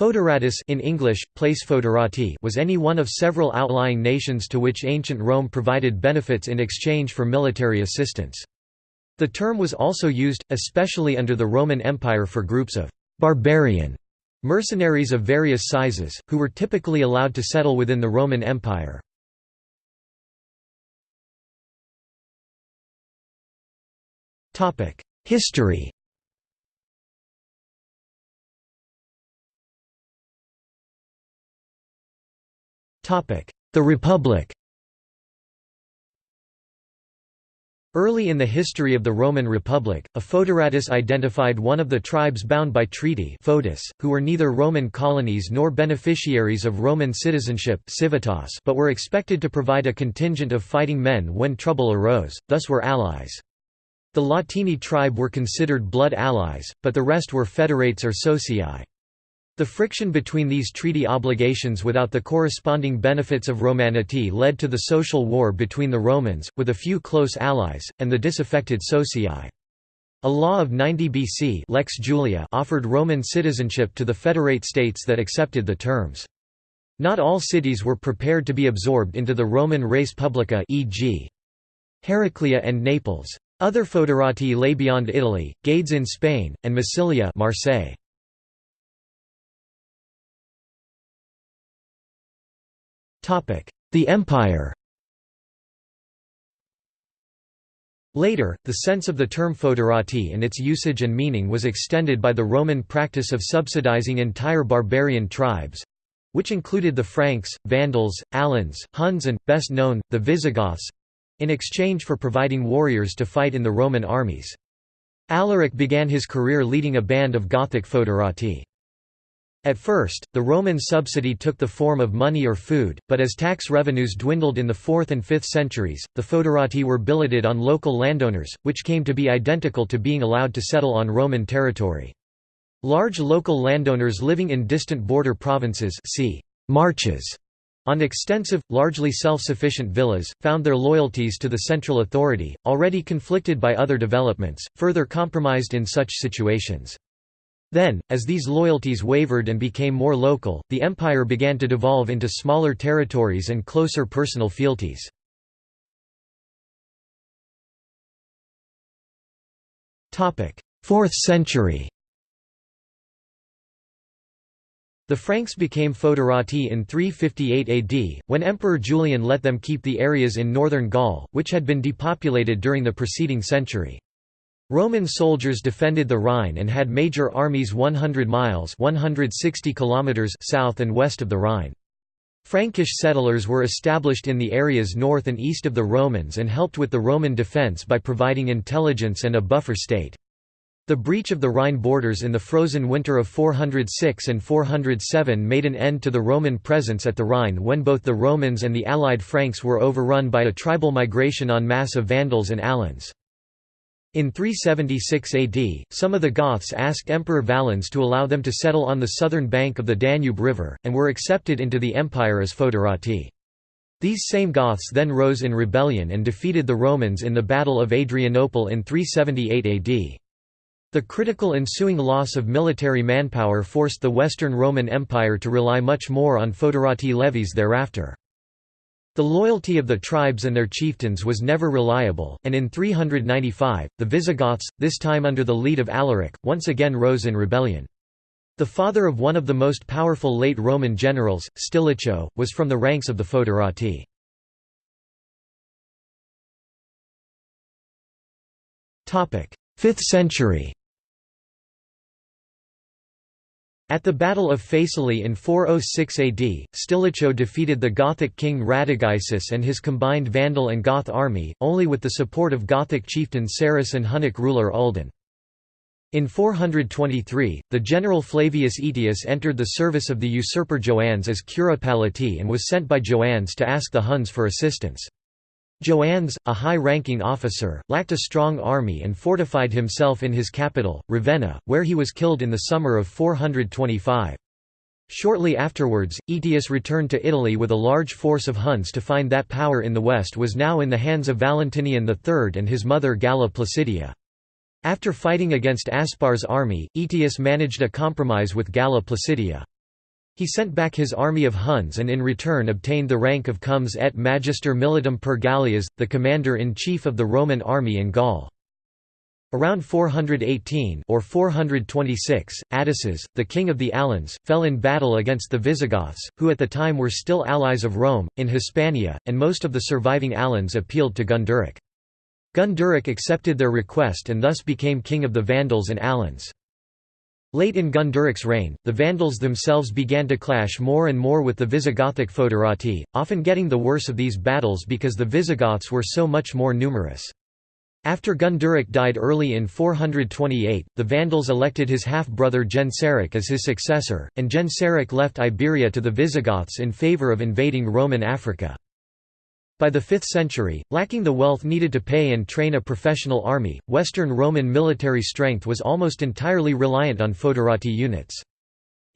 Foederatus in English, place foederati was any one of several outlying nations to which ancient Rome provided benefits in exchange for military assistance. The term was also used, especially under the Roman Empire for groups of «barbarian» mercenaries of various sizes, who were typically allowed to settle within the Roman Empire. History The Republic Early in the history of the Roman Republic, a foederatus identified one of the tribes bound by treaty foedus, who were neither Roman colonies nor beneficiaries of Roman citizenship civitas but were expected to provide a contingent of fighting men when trouble arose, thus were allies. The Latini tribe were considered blood allies, but the rest were federates or socii. The friction between these treaty obligations without the corresponding benefits of Romanity led to the social war between the Romans, with a few close allies, and the disaffected socii. A law of 90 BC Lex Julia offered Roman citizenship to the federate states that accepted the terms. Not all cities were prepared to be absorbed into the Roman res publica e.g. Heraclea and Naples. Other foederati lay beyond Italy, Gades in Spain, and Massilia Marseille. The Empire Later, the sense of the term foederati and its usage and meaning was extended by the Roman practice of subsidizing entire barbarian tribes—which included the Franks, Vandals, Alans, Huns and, best known, the Visigoths—in exchange for providing warriors to fight in the Roman armies. Alaric began his career leading a band of Gothic foederati. At first, the Roman subsidy took the form of money or food, but as tax revenues dwindled in the 4th and 5th centuries, the foederati were billeted on local landowners, which came to be identical to being allowed to settle on Roman territory. Large local landowners living in distant border provinces see marches on extensive, largely self-sufficient villas, found their loyalties to the central authority, already conflicted by other developments, further compromised in such situations. Then, as these loyalties wavered and became more local, the empire began to devolve into smaller territories and closer personal fealties. Fourth century The Franks became foederati in 358 AD, when Emperor Julian let them keep the areas in northern Gaul, which had been depopulated during the preceding century. Roman soldiers defended the Rhine and had major armies 100 miles 160 kilometers south and west of the Rhine. Frankish settlers were established in the areas north and east of the Romans and helped with the Roman defence by providing intelligence and a buffer state. The breach of the Rhine borders in the frozen winter of 406 and 407 made an end to the Roman presence at the Rhine when both the Romans and the allied Franks were overrun by a tribal migration en masse of Vandals and Alans. In 376 AD, some of the Goths asked Emperor Valens to allow them to settle on the southern bank of the Danube River, and were accepted into the empire as foederati. These same Goths then rose in rebellion and defeated the Romans in the Battle of Adrianople in 378 AD. The critical ensuing loss of military manpower forced the Western Roman Empire to rely much more on foederati levies thereafter. The loyalty of the tribes and their chieftains was never reliable, and in 395, the Visigoths, this time under the lead of Alaric, once again rose in rebellion. The father of one of the most powerful late Roman generals, Stilicho, was from the ranks of the Foederati. 5th century At the Battle of Faesulae in 406 AD, Stilicho defeated the Gothic king Radagaisus and his combined Vandal and Goth army, only with the support of Gothic chieftain Sarus and Hunnic ruler Uldin. In 423, the general Flavius Aetius entered the service of the usurper Joannes as cura palati and was sent by Joannes to ask the Huns for assistance. Joannes, a high-ranking officer, lacked a strong army and fortified himself in his capital, Ravenna, where he was killed in the summer of 425. Shortly afterwards, Aetius returned to Italy with a large force of Huns to find that power in the west was now in the hands of Valentinian III and his mother Galla Placidia. After fighting against Aspar's army, Aetius managed a compromise with Galla Placidia. He sent back his army of Huns and in return obtained the rank of Comes et Magister Militum per Gallias, the commander-in-chief of the Roman army in Gaul. Around 418 or 426, Attaces, the king of the Alans, fell in battle against the Visigoths, who at the time were still allies of Rome, in Hispania, and most of the surviving Alans appealed to Gunderic. Gunderic accepted their request and thus became king of the Vandals and Alans. Late in Gunderic's reign, the Vandals themselves began to clash more and more with the Visigothic foederati, often getting the worse of these battles because the Visigoths were so much more numerous. After Gunderic died early in 428, the Vandals elected his half-brother Genseric as his successor, and Genseric left Iberia to the Visigoths in favour of invading Roman Africa. By the 5th century, lacking the wealth needed to pay and train a professional army, Western Roman military strength was almost entirely reliant on foederati units.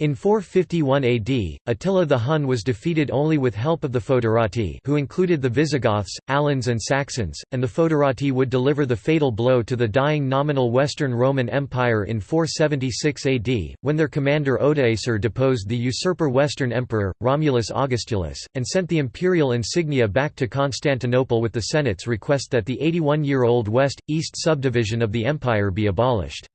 In 451 AD, Attila the Hun was defeated only with help of the Foederati who included the Visigoths, Alans and Saxons, and the Foederati would deliver the fatal blow to the dying nominal Western Roman Empire in 476 AD, when their commander Odoacer deposed the usurper Western Emperor, Romulus Augustulus, and sent the imperial insignia back to Constantinople with the Senate's request that the 81-year-old West-East subdivision of the empire be abolished.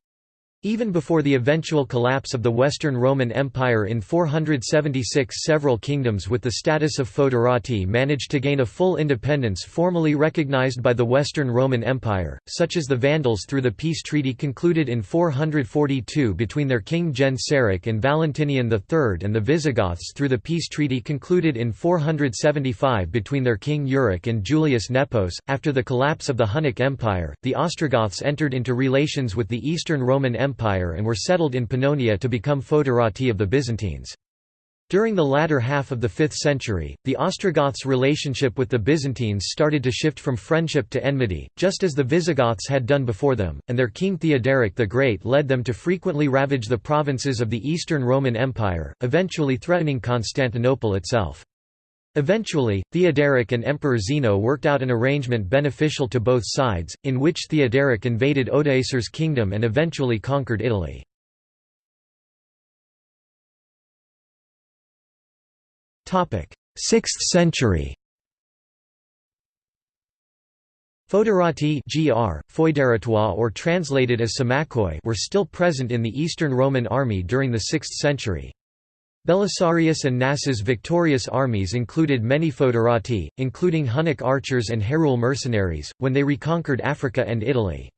Even before the eventual collapse of the Western Roman Empire in 476 several kingdoms with the status of foederati managed to gain a full independence formally recognized by the Western Roman Empire, such as the Vandals through the peace treaty concluded in 442 between their king Genseric and Valentinian III and the Visigoths through the peace treaty concluded in 475 between their king Euric and Julius Nepos. After the collapse of the Hunnic Empire, the Ostrogoths entered into relations with the Eastern Roman Empire Empire and were settled in Pannonia to become foederati of the Byzantines. During the latter half of the 5th century, the Ostrogoths' relationship with the Byzantines started to shift from friendship to enmity, just as the Visigoths had done before them, and their king Theoderic the Great led them to frequently ravage the provinces of the Eastern Roman Empire, eventually threatening Constantinople itself. Eventually, Theoderic and Emperor Zeno worked out an arrangement beneficial to both sides, in which Theoderic invaded Odoacer's kingdom and eventually conquered Italy. Sixth century Foederati gr, or translated as symmachoi were still present in the Eastern Roman army during the 6th century. Belisarius and Narses' victorious armies included many foederati, including Hunnic archers and Herule mercenaries, when they reconquered Africa and Italy.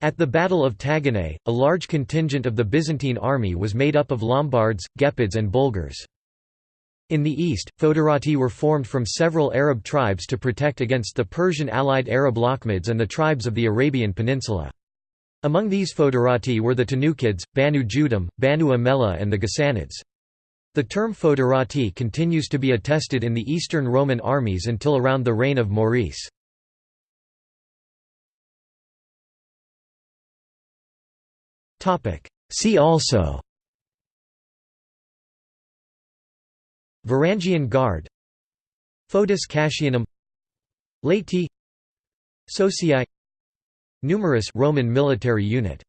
At the Battle of Taginae, a large contingent of the Byzantine army was made up of Lombards, Gepids and Bulgars. In the east, foederati were formed from several Arab tribes to protect against the Persian allied Arab Lakhmids and the tribes of the Arabian Peninsula. Among these foederati were the Tanukids, Banu Judham, Banu Amela and the Ghassanids. The term foederati continues to be attested in the Eastern Roman armies until around the reign of Maurice. See also Varangian Guard Foedus Cassianum Laeti Socii Numerous Roman military unit